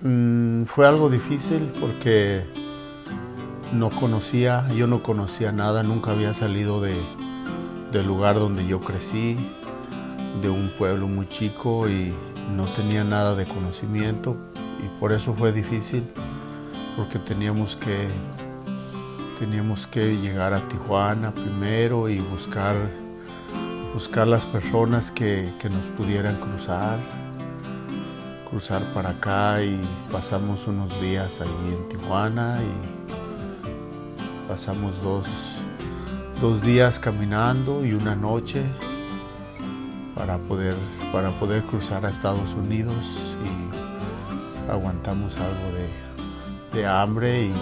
Mm, fue algo difícil porque no conocía, yo no conocía nada, nunca había salido de, del lugar donde yo crecí, de un pueblo muy chico y no tenía nada de conocimiento y por eso fue difícil porque teníamos que teníamos que llegar a Tijuana primero y buscar buscar las personas que, que nos pudieran cruzar cruzar para acá y pasamos unos días allí en Tijuana y pasamos dos, dos días caminando y una noche para poder, para poder cruzar a Estados Unidos y aguantamos algo de, de hambre y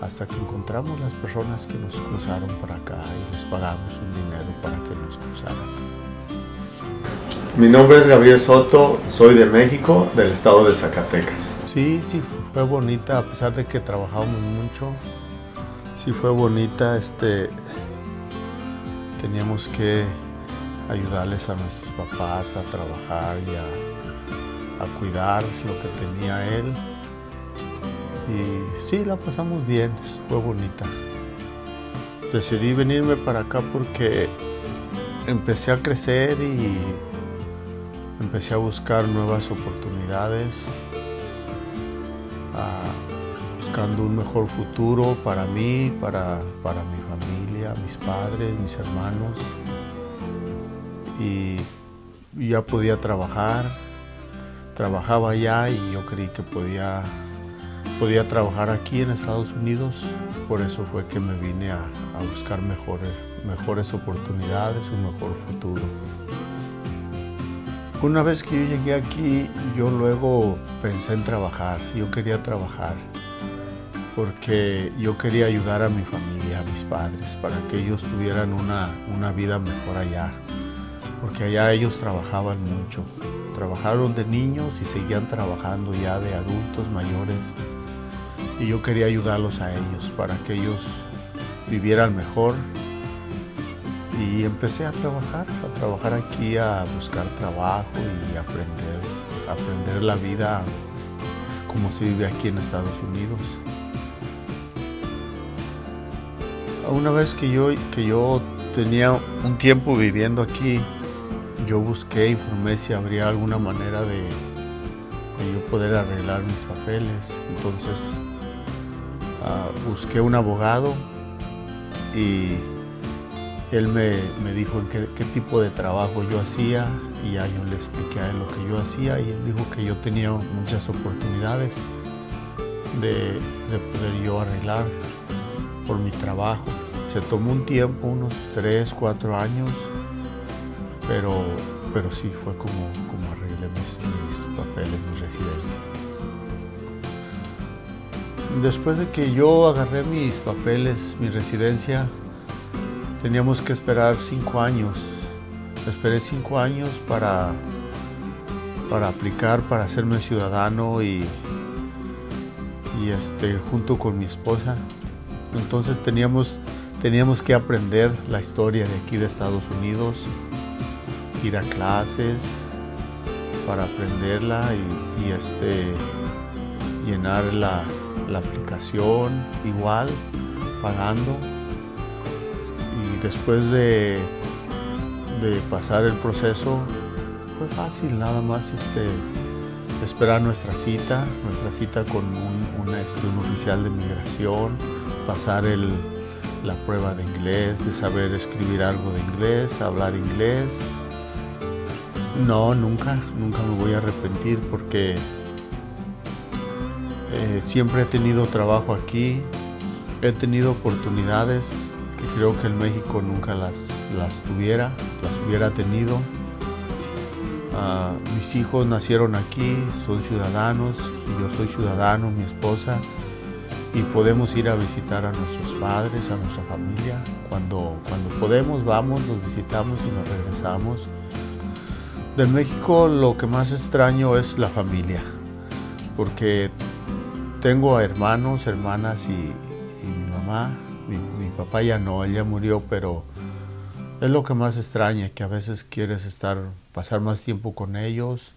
hasta que encontramos las personas que nos cruzaron para acá y les pagamos un dinero para que nos cruzaran. Mi nombre es Gabriel Soto, soy de México, del estado de Zacatecas. Sí, sí, fue bonita, a pesar de que trabajamos mucho. Sí fue bonita, este, teníamos que ayudarles a nuestros papás a trabajar y a, a cuidar lo que tenía él. Y sí, la pasamos bien, fue bonita. Decidí venirme para acá porque empecé a crecer y empecé a buscar nuevas oportunidades, buscando un mejor futuro para mí, para, para mi familia, mis padres, mis hermanos. Y, ya podía trabajar, trabajaba allá y yo creí que podía, podía trabajar aquí en Estados Unidos, por eso fue que me vine a, a buscar mejores, mejores oportunidades, un mejor futuro. Una vez que yo llegué aquí, yo luego pensé en trabajar. Yo quería trabajar porque yo quería ayudar a mi familia, a mis padres, para que ellos tuvieran una, una vida mejor allá. Porque allá ellos trabajaban mucho. Trabajaron de niños y seguían trabajando ya de adultos mayores. Y yo quería ayudarlos a ellos para que ellos vivieran mejor y empecé a trabajar, a trabajar aquí, a buscar trabajo y aprender, aprender la vida como se vive aquí en Estados Unidos. Una vez que yo, que yo tenía un tiempo viviendo aquí, yo busqué, informé si habría alguna manera de, yo poder arreglar mis papeles. Entonces uh, busqué un abogado y él me, dijo qué, qué, tipo de trabajo yo hacía y ya yo le expliqué a él lo que yo hacía y él dijo que yo tenía muchas oportunidades de, de poder yo arreglar por mi trabajo. Se tomó un tiempo, unos 3, 4 años, pero, pero sí fue como, como arreglé mis, mis papeles, mi residencia. Después de que yo agarré mis papeles, mi residencia, teníamos que esperar cinco años. Esperé cinco años para, para aplicar, para hacerme ciudadano y, y este, junto con mi esposa. Entonces teníamos, teníamos que aprender la historia de aquí de Estados Unidos, ir a clases para aprenderla y, este, llenar la, la aplicación igual, pagando después de, pasar el proceso fue fácil, nada más este, esperar nuestra cita, nuestra cita con un, este, un oficial de migración, pasar el, la prueba de inglés, de saber escribir algo de inglés, hablar inglés. No, nunca, nunca me voy a arrepentir porque eh, siempre he tenido trabajo aquí, he tenido oportunidades creo que en México nunca las, las tuviera, las hubiera tenido. Uh, mis hijos nacieron aquí, son ciudadanos, yo soy ciudadano, mi esposa, y podemos ir a visitar a nuestros padres, a nuestra familia. Cuando, cuando podemos, vamos, los visitamos y nos regresamos. De México lo que más extraño es la familia, porque tengo hermanos, hermanas y, y mi mamá, mi, papá ya no, él ya murió, pero es lo que más extraña, que a veces quieres estar, pasar más tiempo con ellos